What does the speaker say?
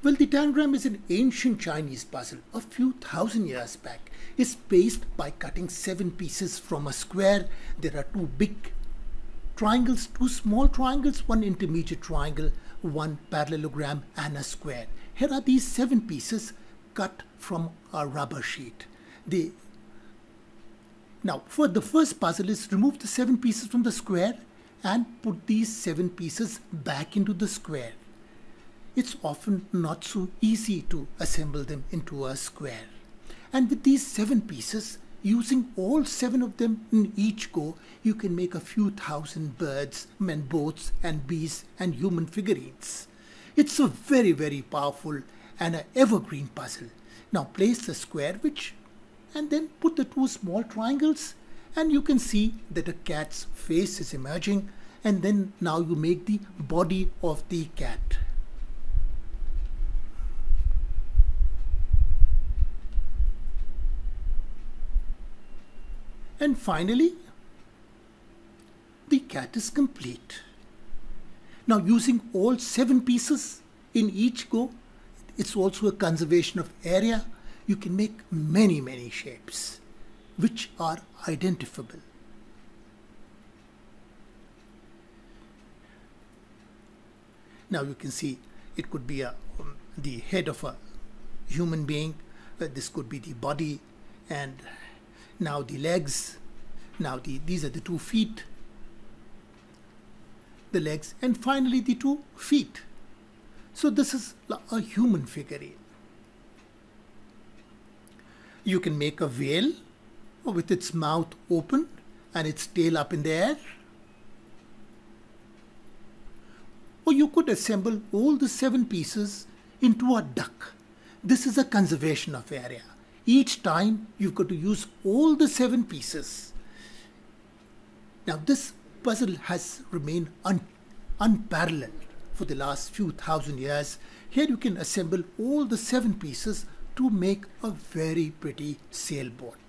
Well, the tangram is an ancient Chinese puzzle a few thousand years back. It's based by cutting seven pieces from a square. There are two big triangles, two small triangles, one intermediate triangle, one parallelogram and a square. Here are these seven pieces cut from a rubber sheet. They now for the first puzzle is remove the seven pieces from the square and put these seven pieces back into the square. It's often not so easy to assemble them into a square. And with these seven pieces, using all seven of them in each go, you can make a few thousand birds and boats and bees and human figurines. It's a very, very powerful and an evergreen puzzle. Now place the square which and then put the two small triangles and you can see that a cat's face is emerging and then now you make the body of the cat. And finally, the cat is complete. Now using all seven pieces in each go, it's also a conservation of area. You can make many, many shapes which are identifiable. Now you can see it could be a, um, the head of a human being, uh, this could be the body and now the legs, now the, these are the two feet, the legs and finally the two feet. So this is a human figurine. You can make a whale with its mouth open and its tail up in the air. Or you could assemble all the seven pieces into a duck. This is a conservation of area. Each time you've got to use all the seven pieces. Now this puzzle has remained un unparalleled for the last few thousand years. Here you can assemble all the seven pieces to make a very pretty sailboat.